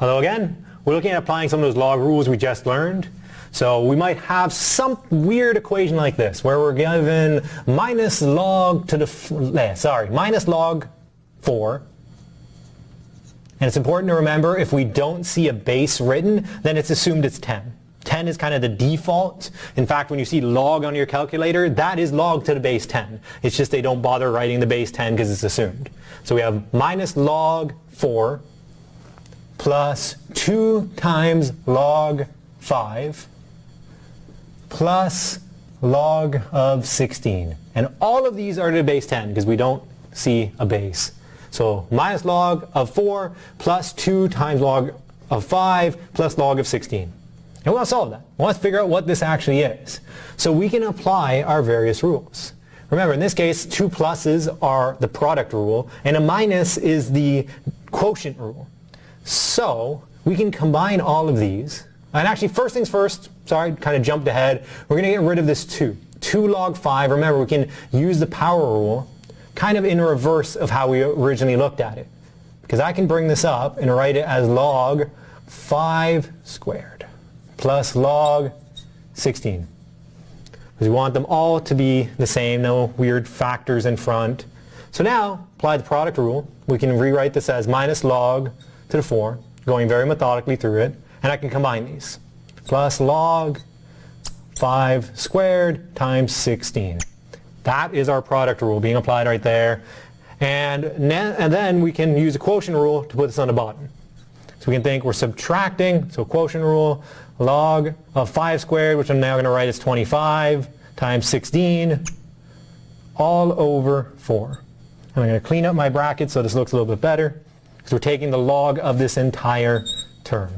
Although again, we're looking at applying some of those log rules we just learned. So we might have some weird equation like this, where we're given minus log to the, eh, sorry, minus log 4. And it's important to remember if we don't see a base written, then it's assumed it's 10. 10 is kind of the default. In fact, when you see log on your calculator, that is log to the base 10. It's just they don't bother writing the base 10 because it's assumed. So we have minus log 4 plus 2 times log 5 plus log of 16. And all of these are to the base 10 because we don't see a base. So minus log of 4 plus 2 times log of 5 plus log of 16. And we want to solve that. We want to figure out what this actually is. So we can apply our various rules. Remember, in this case, two pluses are the product rule, and a minus is the quotient rule. So we can combine all of these. And actually, first things first, sorry, kind of jumped ahead. We're going to get rid of this 2. 2 log 5. Remember, we can use the power rule kind of in reverse of how we originally looked at it. Because I can bring this up and write it as log 5 squared plus log 16. Because we want them all to be the same, no weird factors in front. So now, apply the product rule. We can rewrite this as minus log to the 4, going very methodically through it, and I can combine these. Plus log 5 squared times 16. That is our product rule being applied right there. And, and then we can use a quotient rule to put this on the bottom. So we can think we're subtracting, so quotient rule, log of 5 squared, which I'm now going to write as 25, times 16, all over 4. And I'm going to clean up my brackets so this looks a little bit better. So we're taking the log of this entire term.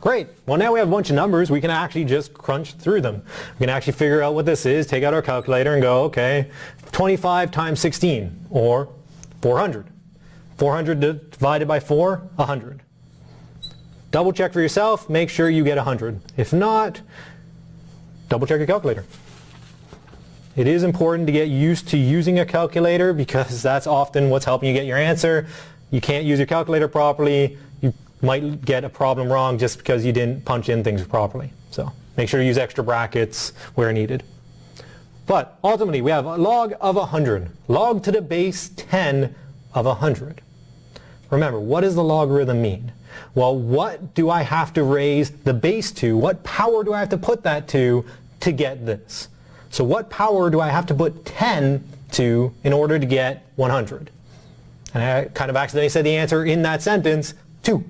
Great. Well, now we have a bunch of numbers. We can actually just crunch through them. We can actually figure out what this is, take out our calculator and go, okay, 25 times 16, or 400. 400 divided by 4, 100. Double check for yourself, make sure you get 100. If not, double check your calculator. It is important to get used to using a calculator because that's often what's helping you get your answer. You can't use your calculator properly, you might get a problem wrong just because you didn't punch in things properly. So make sure to use extra brackets where needed. But ultimately we have a log of 100. Log to the base 10 of 100. Remember, what does the logarithm mean? Well, what do I have to raise the base to? What power do I have to put that to to get this? So what power do I have to put 10 to in order to get 100? And I kind of accidentally said the answer in that sentence, 2.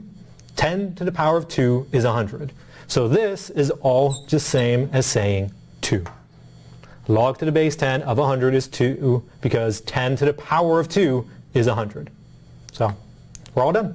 10 to the power of 2 is 100. So this is all just same as saying 2. Log to the base 10 of 100 is 2 because 10 to the power of 2 is 100. So we're all done.